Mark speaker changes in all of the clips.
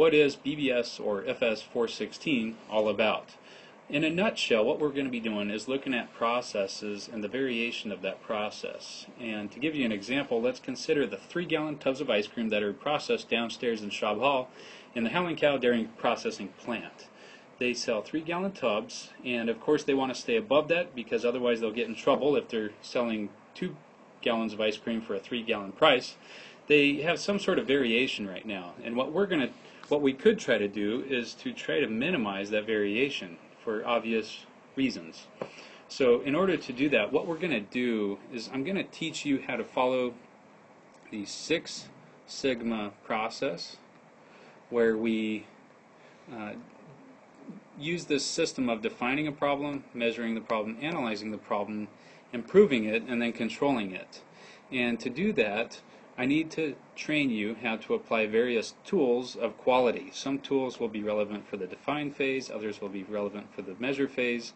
Speaker 1: what is BBS or FS 416 all about? In a nutshell, what we're going to be doing is looking at processes and the variation of that process. And to give you an example, let's consider the three gallon tubs of ice cream that are processed downstairs in Schaub Hall in the Howling Cow Dairy Processing Plant. They sell three gallon tubs, and of course, they want to stay above that because otherwise, they'll get in trouble if they're selling two gallons of ice cream for a three gallon price. They have some sort of variation right now, and what we're going to what we could try to do is to try to minimize that variation for obvious reasons. So in order to do that, what we're going to do is I'm going to teach you how to follow the Six Sigma process where we uh, use this system of defining a problem, measuring the problem, analyzing the problem, improving it, and then controlling it. And to do that, I need to train you how to apply various tools of quality. Some tools will be relevant for the define phase, others will be relevant for the measure phase,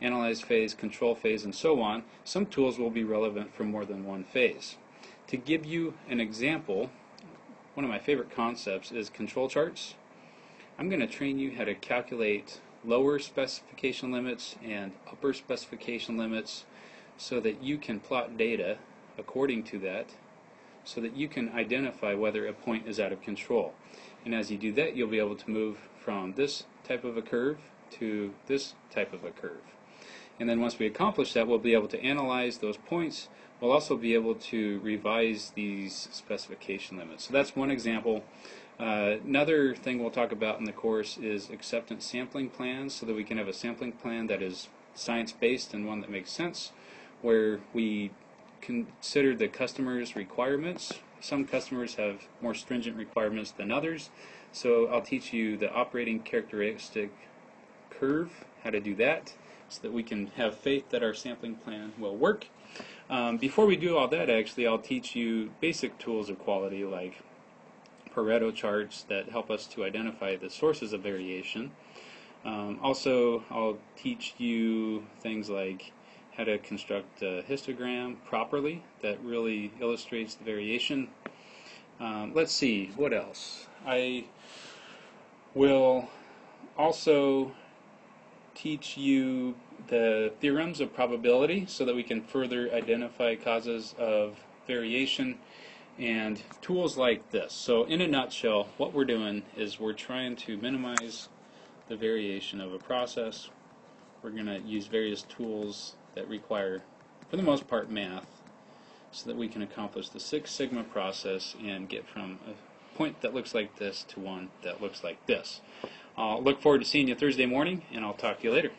Speaker 1: analyze phase, control phase, and so on. Some tools will be relevant for more than one phase. To give you an example, one of my favorite concepts is control charts. I'm going to train you how to calculate lower specification limits and upper specification limits so that you can plot data according to that so that you can identify whether a point is out of control. And as you do that, you'll be able to move from this type of a curve to this type of a curve. And then once we accomplish that, we'll be able to analyze those points. We'll also be able to revise these specification limits. So that's one example. Uh, another thing we'll talk about in the course is acceptance sampling plans so that we can have a sampling plan that is science-based and one that makes sense where we consider the customer's requirements. Some customers have more stringent requirements than others, so I'll teach you the operating characteristic curve, how to do that, so that we can have faith that our sampling plan will work. Um, before we do all that, actually, I'll teach you basic tools of quality like Pareto charts that help us to identify the sources of variation. Um, also, I'll teach you things like how to construct a histogram properly that really illustrates the variation. Um, let's see, what else? I will also teach you the theorems of probability so that we can further identify causes of variation and tools like this. So in a nutshell, what we're doing is we're trying to minimize the variation of a process. We're going to use various tools that require, for the most part, math so that we can accomplish the Six Sigma process and get from a point that looks like this to one that looks like this. I'll look forward to seeing you Thursday morning, and I'll talk to you later.